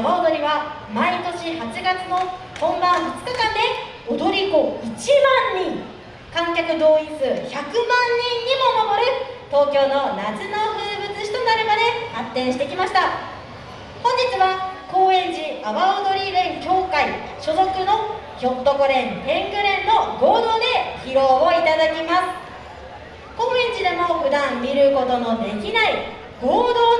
阿波踊りは毎年8月の本番2日間で踊り子1万人。観客動員数100万人にも上る。東京の夏の風物詩となるまで発展してきました。本日は高円寺阿波踊り連協会所属のひょっとこ連天狗連の合同で披露をいただきます。高円寺でも普段見ることのできない合同